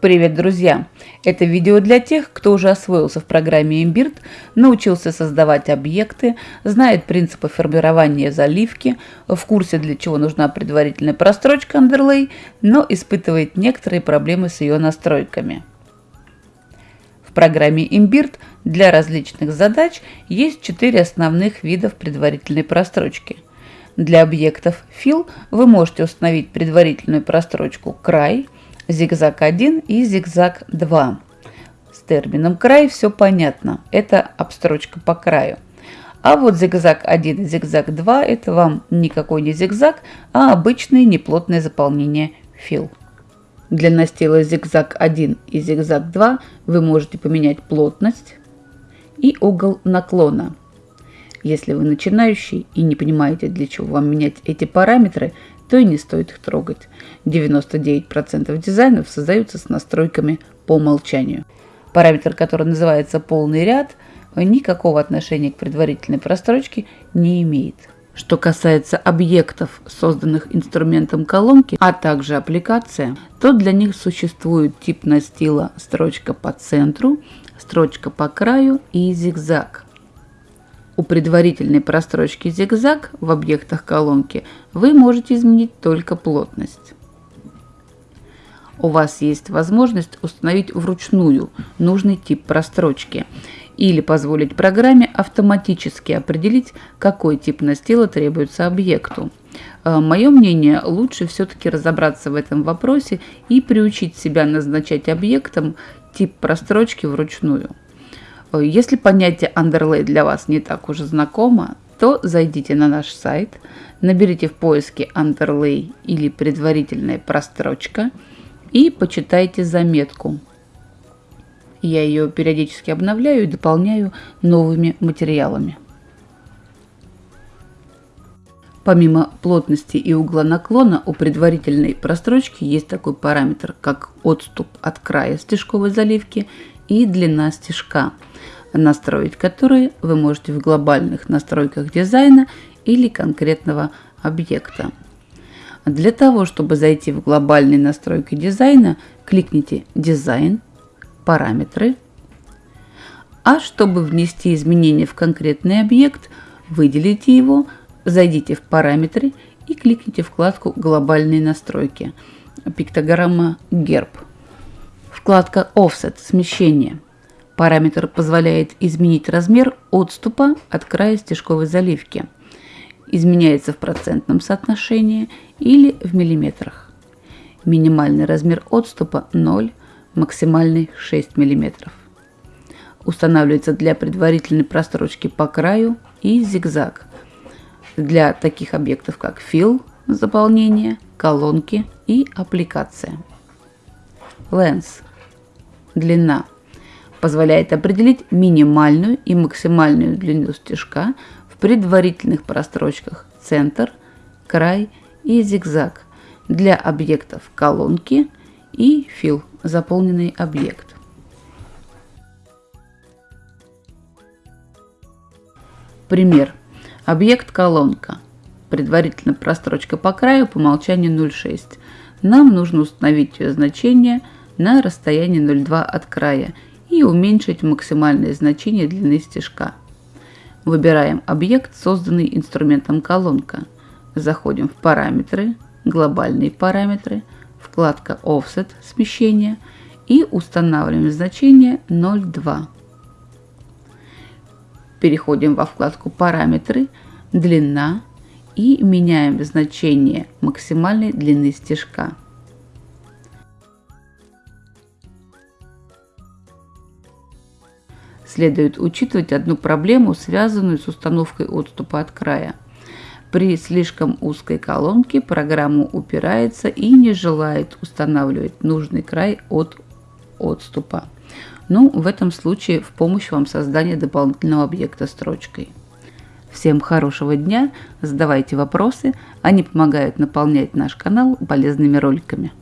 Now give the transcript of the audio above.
Привет, друзья! Это видео для тех, кто уже освоился в программе Imbird, научился создавать объекты, знает принципы формирования заливки, в курсе для чего нужна предварительная прострочка Underlay, но испытывает некоторые проблемы с ее настройками. В программе Imbird для различных задач есть четыре основных видов предварительной прострочки. Для объектов Fill вы можете установить предварительную прострочку край – зигзаг 1 и зигзаг 2. С термином край все понятно, это обстрочка по краю. А вот зигзаг 1 и зигзаг 2 это вам никакой не зигзаг, а обычное неплотное заполнение фил. Для настила зигзаг 1 и зигзаг 2 вы можете поменять плотность и угол наклона. Если вы начинающий и не понимаете, для чего вам менять эти параметры, то и не стоит их трогать. 99% дизайнов создаются с настройками по умолчанию. Параметр, который называется полный ряд, никакого отношения к предварительной прострочке не имеет. Что касается объектов, созданных инструментом колонки, а также аппликация, то для них существует тип настила строчка по центру, строчка по краю и зигзаг. У предварительной прострочки зигзаг в объектах колонки вы можете изменить только плотность. У вас есть возможность установить вручную нужный тип прострочки или позволить программе автоматически определить, какой тип настила требуется объекту. Э, Мое мнение, лучше все-таки разобраться в этом вопросе и приучить себя назначать объектом тип прострочки вручную. Если понятие underlay для вас не так уже знакомо, то зайдите на наш сайт, наберите в поиске underlay или предварительная прострочка и почитайте заметку. Я ее периодически обновляю и дополняю новыми материалами. Помимо плотности и угла наклона, у предварительной прострочки есть такой параметр, как отступ от края стежковой заливки и длина стежка – настроить которые вы можете в глобальных настройках дизайна или конкретного объекта. Для того, чтобы зайти в глобальные настройки дизайна, кликните «Дизайн», «Параметры», а чтобы внести изменения в конкретный объект, выделите его, зайдите в «Параметры» и кликните вкладку «Глобальные настройки», пиктограмма «Герб». Вкладка «Offset» – смещение – Параметр позволяет изменить размер отступа от края стежковой заливки. Изменяется в процентном соотношении или в миллиметрах. Минимальный размер отступа 0, максимальный 6 мм. Устанавливается для предварительной прострочки по краю и зигзаг. Для таких объектов как фил, заполнение, колонки и аппликация. Lens – длина – позволяет определить минимальную и максимальную длину стежка в предварительных прострочках центр, край и зигзаг для объектов колонки и фил заполненный объект. Пример. Объект колонка. Предварительно прострочка по краю по умолчанию 0,6. Нам нужно установить ее значение на расстоянии 0,2 от края и уменьшить максимальное значение длины стежка. Выбираем объект, созданный инструментом колонка. Заходим в параметры, глобальные параметры, вкладка Offset смещение и устанавливаем значение 0,2. Переходим во вкладку параметры, длина и меняем значение максимальной длины стежка. Следует учитывать одну проблему, связанную с установкой отступа от края. При слишком узкой колонке программа упирается и не желает устанавливать нужный край от отступа. Ну, в этом случае в помощь вам создание дополнительного объекта строчкой. Всем хорошего дня, задавайте вопросы, они помогают наполнять наш канал полезными роликами.